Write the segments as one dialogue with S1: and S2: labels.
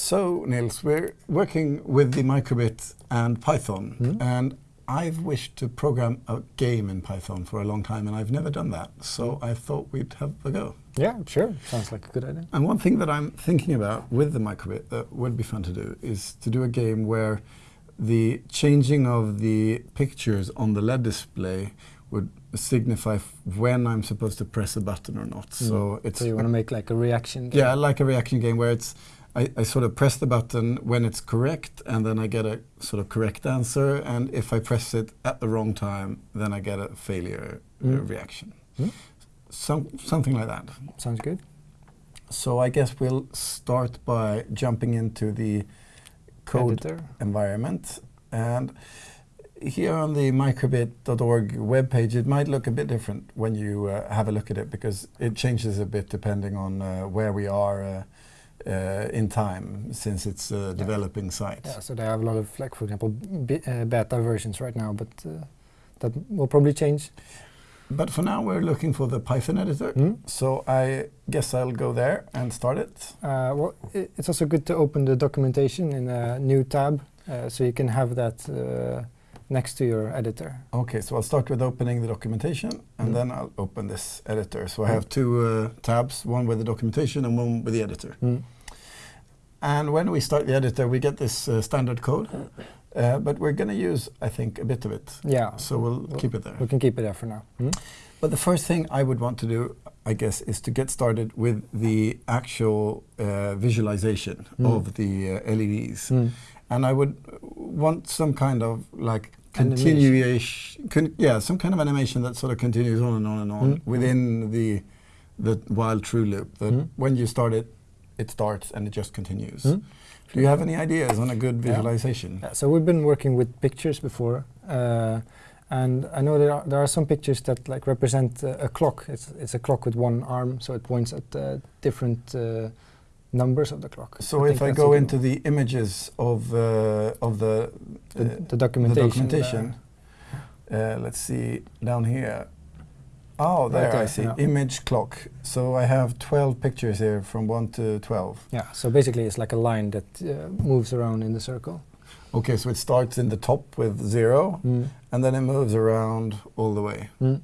S1: So, Nils, we're working with the microbit and Python,
S2: Mm.
S1: and I've wished to program a game in Python for a long time, and I've never done that. So I thought we'd have a go.
S2: Yeah, sure. Sounds like a good idea.
S1: And one thing that I'm thinking about with the microbit that would be fun to do is to do a game where the changing of the pictures on the LED display would signify f- when I'm supposed to press a button or not. So it's
S2: Mm. So you want to make like a reaction game?
S1: yeah, like a reaction game where it's I, I sort of press the button when it's correct, and then I get a sort of correct answer. And if I press it at the wrong time, then I get a failure uh,
S2: Mm.
S1: reaction.
S2: Mm.
S1: Some, something like that.
S2: Sounds good.
S1: So I guess we'll start by jumping into the code
S2: Editor.
S1: environment. And here on the microbit.org webpage, it might look a bit different when you uh, have a look at it because it changes a bit depending on uh, where we are uh, uh, in time since it's a developing site.
S2: Yeah, so they have a lot of, like, for example, uh, beta versions right now, but uh, that will probably change.
S1: But for now, we're looking for the Python editor.
S2: Mm.
S1: So I guess I'll go there and start it.
S2: Uh, well, it's also good to open the documentation in a new tab, uh, so you can have that uh, next to your editor.
S1: Okay, so I'll start with opening the documentation and
S2: Mm.
S1: then I'll open this editor. So I have two uh, tabs, one with the documentation and one with the editor.
S2: Mm.
S1: And when we start the editor, we get this uh, standard code, uh, but we're going to use, I think, a bit of it.
S2: Yeah,
S1: So we'll
S2: Well,
S1: keep it there.
S2: we can keep it there for now. Mm.
S1: But the first thing I would want to do, I guess, is to get started with the actual uh, visualization
S2: Mm.
S1: of the uh, LEDs.
S2: Mm.
S1: And I would want some kind of like continuation, con yeah, some kind of animation that sort of continues on and on and on
S2: Mm.
S1: within the the while true loop. That
S2: Mm.
S1: when you start it, it starts and it just continues.
S2: Mm.
S1: Do you have any ideas on a good visualization?
S2: Yeah, so we've been working with pictures before, uh, and I know there are, there are some pictures that like represent uh, a clock. It's it's a clock with one arm, so it points at uh, different uh, numbers of the clock.
S1: So
S2: I
S1: if I go into the images of uh, of the
S2: the, the
S1: the
S2: documentation.
S1: documentation, uh, let's see down here. Oh, there
S2: Right
S1: I see
S2: yeah.
S1: image clock. So I have 12 pictures here from 1 to 12.
S2: Yeah, so basically it's like a line that uh, moves around in the circle.
S1: Okay, so it starts in the top with 0
S2: Mm.
S1: and then it moves around all the way.
S2: Mm.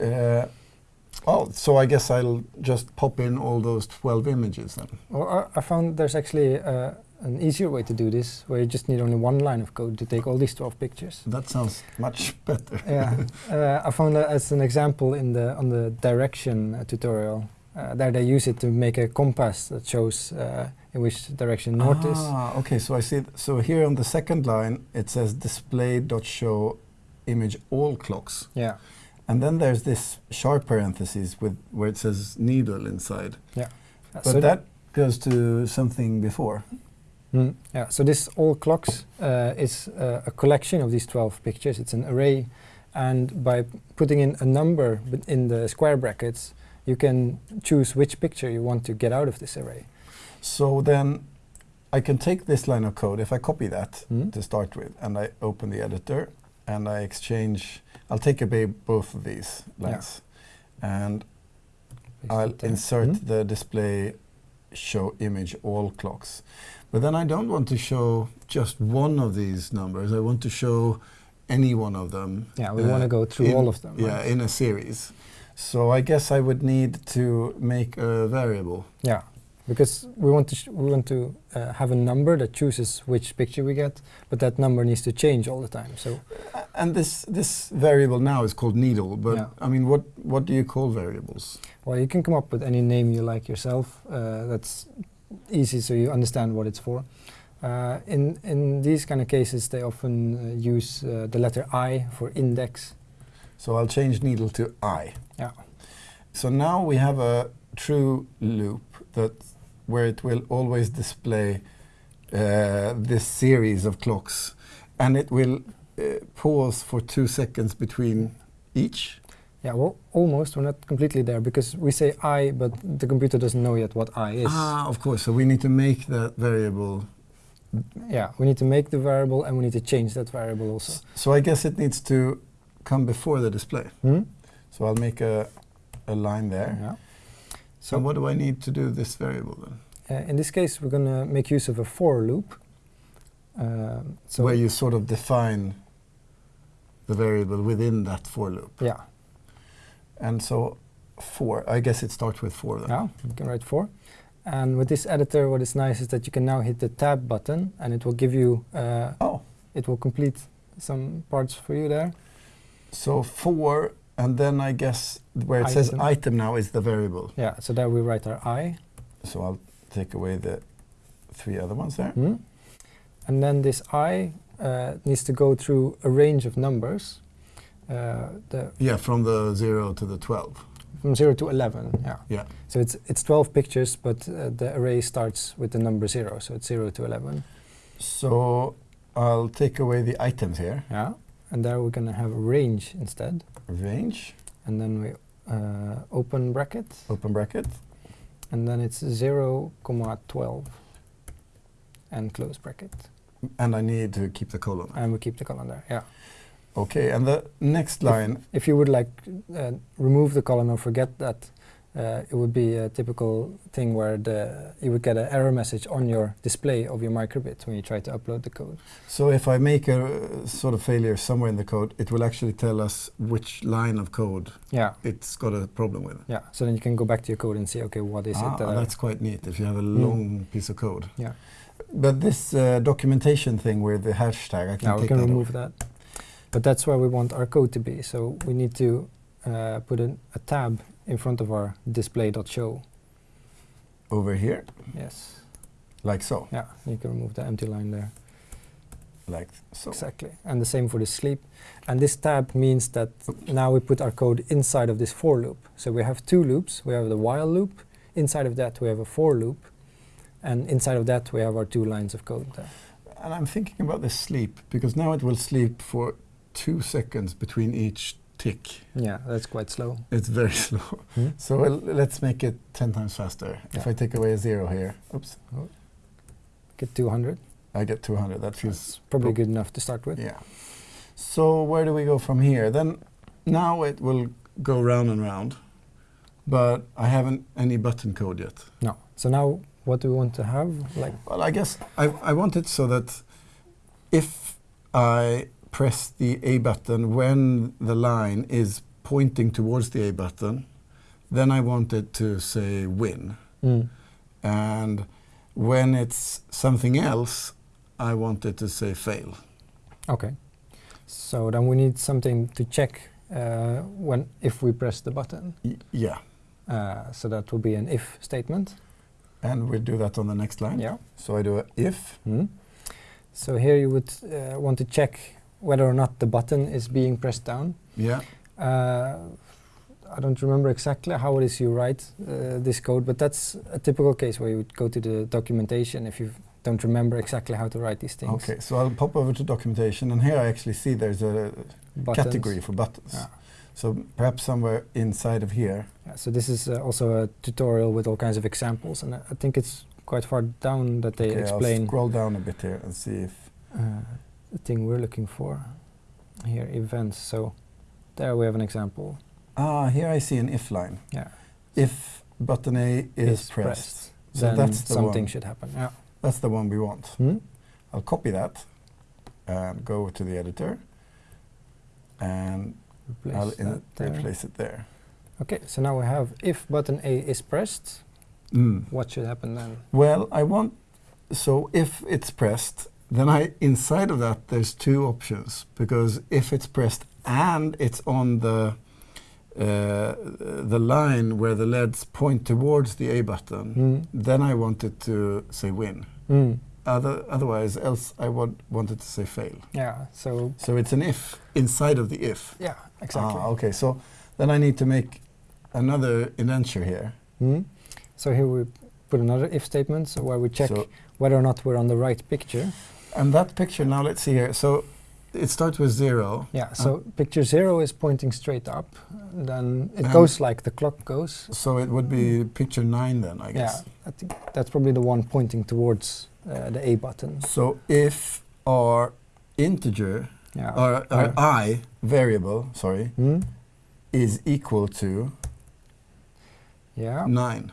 S1: Uh, oh, so I guess I'll just pop in all those 12 images then.
S2: Well, I, I found there's actually uh, an easier way to do this, where you just need only one line of code to take all these 12 pictures.
S1: That sounds much better.
S2: yeah, uh, I found that as an example in the on the direction uh, tutorial. Uh, there they use it to make a compass that shows uh, in which direction north is.
S1: Ah, okay, so I see. So here on the second line, it says display.show image all clocks.
S2: Yeah,
S1: And then there's this sharp parenthesis with where it says needle inside.
S2: Uh,
S1: But
S2: so
S1: that goes to something before.
S2: Mm, yeah, so this all clocks uh, is uh, a collection of these 12 pictures. It's an array, and by putting in a number in the square brackets, you can choose which picture you want to get out of this array.
S1: So then I can take this line of code, if I copy that
S2: Mm.
S1: to start with, and I open the editor, and I exchange, I'll take away both of these
S2: Yeah.
S1: lines. And
S2: Paste
S1: I'll insert
S2: Mm.
S1: the display show image all clocks. But then I don't want to show just one of these numbers. I want to show any one of them.
S2: Yeah, we
S1: uh,
S2: want to go through
S1: in-
S2: all of them.
S1: Yeah,
S2: right?
S1: in a series. So I guess I would need to make a variable.
S2: Yeah, because we want to sh- we want to uh, have a number that chooses which picture we get, but that number needs to change all the time. So
S1: And this this variable now is called needle. But
S2: Yeah.
S1: I mean, what what do you call variables?
S2: Well, you can come up with any name you like yourself. Uh, that's easy, so you understand what it's for. Uh, in in these kind of cases, they often uh, use uh, the letter I for index.
S1: So I'll change needle to I.
S2: Yeah.
S1: So now we have a true loop that where it will always display uh, this series of clocks, and it will uh, pause for two seconds between each.
S2: Yeah, well, almost. We're not completely there because we say I, but the computer doesn't know yet what I is.
S1: Ah, of course. So we need to make that variable.
S2: Yeah, we need to make the variable and we need to change that variable also.
S1: S- So I guess it needs to come before the display.
S2: Hmm?
S1: So I'll make a, a line there.
S2: Yeah.
S1: So what do I need to do this variable then?
S2: uh, in this case, we're going to make use of a for loop. Um, so
S1: where you sort of define the variable within that for loop.
S2: yeah,
S1: And so for, I guess it starts with for then.
S2: yeah, you can write for. And with this editor, what is nice is that you can now hit the tab button, and it will give you, uh,
S1: Oh,
S2: it will complete some parts for you there.
S1: so for, and then I guess where it says
S2: Item.
S1: item now is the variable.
S2: Yeah, so there we write our i.
S1: So I'll take away the three other ones there.
S2: Hmm? And then this i uh, needs to go through a range of numbers. Uh, the
S1: Yeah, from the 0 to the 12.
S2: from 0 to 11, yeah.
S1: Yeah.
S2: So it's, it's 12 pictures, but uh, the array starts with the number 0, so it's 0 to 11.
S1: So I'll take away the items here.
S2: Yeah. And there we're going to have a range instead.
S1: Range,
S2: And then we uh, open bracket,
S1: open bracket.
S2: and then it's 0, comma 12, and close bracket.
S1: And I need to keep the colon.
S2: And we keep the colon there, yeah.
S1: Okay, and the next line,
S2: If you would like uh, remove the colon or forget that, uh, it would be a typical thing where the you would get an error message on your display of your microbit when you try to upload the code.
S1: so if I make a uh, sort of failure somewhere in the code, it will actually tell us which line of code
S2: Yeah,
S1: it's got a problem with.
S2: yeah. So then you can go back to your code and see, okay, what is
S1: ah,
S2: it that I-
S1: that's quite neat if you have a
S2: Mm.
S1: long piece of code.
S2: Yeah.
S1: But this uh, documentation thing with the hashtag, I can
S2: we
S1: take
S2: can
S1: that
S2: remove
S1: off.
S2: that. But that's where we want our code to be. So we need to uh, put in a tab in front of our display.show.
S1: over here,
S2: Yes.
S1: like so,
S2: Yeah, you can remove the empty line there.
S1: like so.
S2: Exactly. And the same for the sleep. And this tab means that now we put our code inside of this for loop. So we have two loops. We have the while loop. Inside of that, we have a for loop. And inside of that, we have our two lines of code there.
S1: And I'm thinking about the sleep because now it will sleep for two seconds between each tick.
S2: Yeah, that's quite slow.
S1: It's very slow.
S2: Hmm?
S1: So let's make it 10 times faster. If I take away a zero here, oops,
S2: Get 200.
S1: I get 200. That feels
S2: That's probably good enough to start with.
S1: Yeah. So where do we go from here? Then now it will go round and round, but I haven't any button code yet.
S2: No. So now what do we want to have? Like,
S1: Well, I guess I, I want it so that if I press the A button when the line is pointing towards the A button, then I want it to say win.
S2: mm,
S1: And when it's something else, I want it to say fail.
S2: okay. So then we need something to check uh, when if we press the button.
S1: Y- yeah.
S2: Uh, so that will be an if statement.
S1: And we'll do that on the next line.
S2: Yeah.
S1: So I do a if.
S2: Hmm. So here you would uh, want to check whether or not the button is being pressed down.
S1: Yeah.
S2: Uh, I don't remember exactly how it is you write uh, this code, but that's a typical case where you would go to the documentation if you don't remember exactly how to write these things.
S1: Okay, so I'll pop over to documentation, and here I actually see there's a
S2: Buttons.
S1: category for buttons.
S2: Yeah.
S1: So perhaps somewhere inside of here.
S2: Yeah, so this is uh, also a tutorial with all kinds of examples, and I think it's quite far down that they
S1: Okay, I'll
S2: explain
S1: scroll down a bit here and see if.
S2: uh, the thing we're looking for. Here, events. So there we have an example.
S1: Ah, here I see an if line.
S2: Yeah.
S1: If button A is, pressed. So
S2: then
S1: that's the
S2: something
S1: one.
S2: should happen. Yeah.
S1: That's the one we want.
S2: Hmm?
S1: I'll copy that and go to the editor, and
S2: Replace
S1: I'll in-
S2: that there.
S1: replace it there.
S2: Okay, so now we have if button A is pressed,
S1: Mm.
S2: what should happen then?
S1: Well, I want so if it's pressed, then I inside of that there's two options because if it's pressed and it's on the uh, the line where the LEDs point towards the A button,
S2: Mm.
S1: then I want it to say win.
S2: Mm.
S1: Other, otherwise, else I would want it to say fail.
S2: Yeah, so
S1: So it's an if inside of the if.
S2: yeah, exactly.
S1: Ah, okay, so then I need to make another indenture here.
S2: Mm. So here we put another if statement so where we check
S1: So-
S2: whether or not we're on the right picture.
S1: And that picture now, let's see here. So it starts with zero.
S2: Yeah, so picture zero is pointing straight up, then it goes like the clock goes.
S1: So it would be picture nine then, I guess. Yeah.
S2: I think that's probably the one pointing towards uh, the A button.
S1: So if our integer,
S2: Yeah.
S1: our, our i variable, sorry,
S2: Hmm?
S1: is equal to
S2: Yeah.
S1: nine,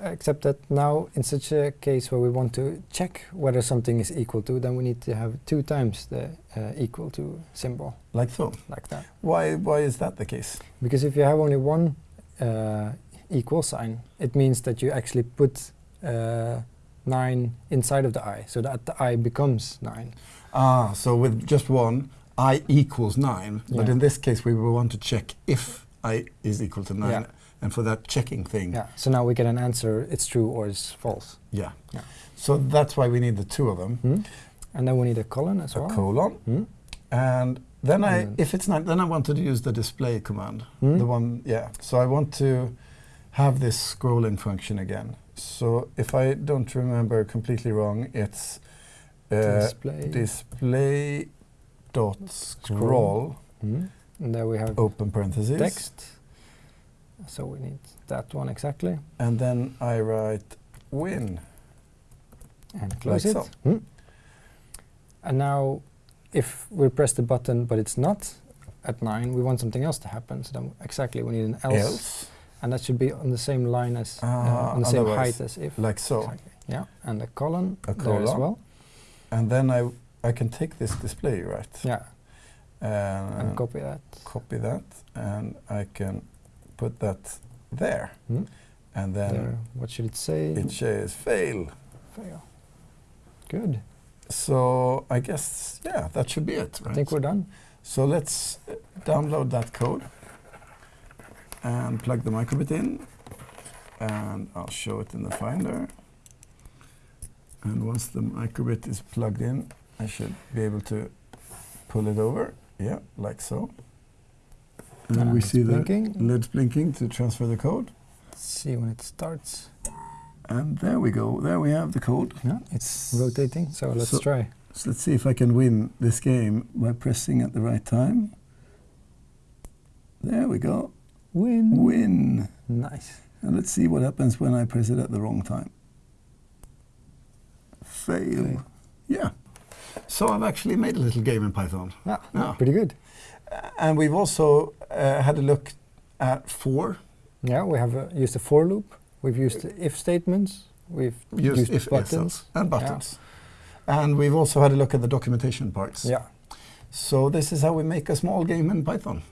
S2: Except that now, in such a case where we want to check whether something is equal to, then we need to have two times the uh, equal to symbol,
S1: Like so.
S2: like that.
S1: Why, why is that the case?
S2: Because if you have only one uh, equal sign, it means that you actually put uh, 9 inside of the i, so that the i becomes 9.
S1: Ah, so with just one, i equals 9. But in this case, we will want to check if i is equal to 9.
S2: Yeah.
S1: And for that checking thing,
S2: Yeah. So now we get an answer, it's true or it's false.
S1: yeah.
S2: Yeah.
S1: So that's why we need the two of them.
S2: Hmm? And then we need a colon as
S1: A
S2: well.
S1: A colon.
S2: Hmm?
S1: And then I,
S2: then-
S1: if it's not, then I want to use the display command.
S2: Hmm?
S1: The one, yeah. So I want to have this scrolling function again. So if I don't remember completely wrong, it's uh,
S2: Display.
S1: display dot scroll
S2: Hmm? And there we have
S1: open parentheses
S2: text. So we need that one exactly.
S1: and then I write win.
S2: And close
S1: Like
S2: it.
S1: so.
S2: Hmm? And now, if we press the button but it's not at 9, we want something else to happen. So then exactly we need an else.
S1: Else,
S2: And that should be on the same line as, uh,
S1: Ah,
S2: on the same height as if.
S1: like so.
S2: Exactly. Yeah, and a colon
S1: A
S2: there as well.
S1: And then I I can take this display right
S2: Yeah,
S1: and
S2: copy that.
S1: copy that and I can put that there
S2: Hmm?
S1: and then
S2: there. What should it say?
S1: it says fail.
S2: Fail. Good.
S1: So I guess yeah that should be it
S2: I think we're done.
S1: so let's uh, download that code and plug the microbit in and I'll show it in the Finder. And once the microbit is plugged in, I should be able to pull it over. Yeah, like so. And then
S2: we
S1: see the
S2: blinking.
S1: LEDs blinking to transfer the code.
S2: Let's see when it starts.
S1: And there we go. There we have the code.
S2: Yeah, it's rotating. So let's
S1: So-
S2: try.
S1: So let's see if I can win this game by pressing at the right time. There we go.
S2: Win.
S1: Win.
S2: Nice.
S1: And let's see what happens when I press it at the wrong time. Fail.
S2: Fail.
S1: Yeah. So I've actually made a little game in Python.
S2: Yeah,
S1: Yeah.
S2: pretty good.
S1: And we've also uh, had a look at for.
S2: Yeah, we have uh, used a for loop. We've used if statements. We've
S1: Used
S2: used,
S1: if
S2: buttons.
S1: and buttons. And we've also had a look at the documentation parts.
S2: Yeah.
S1: So this is how we make a small game in Python.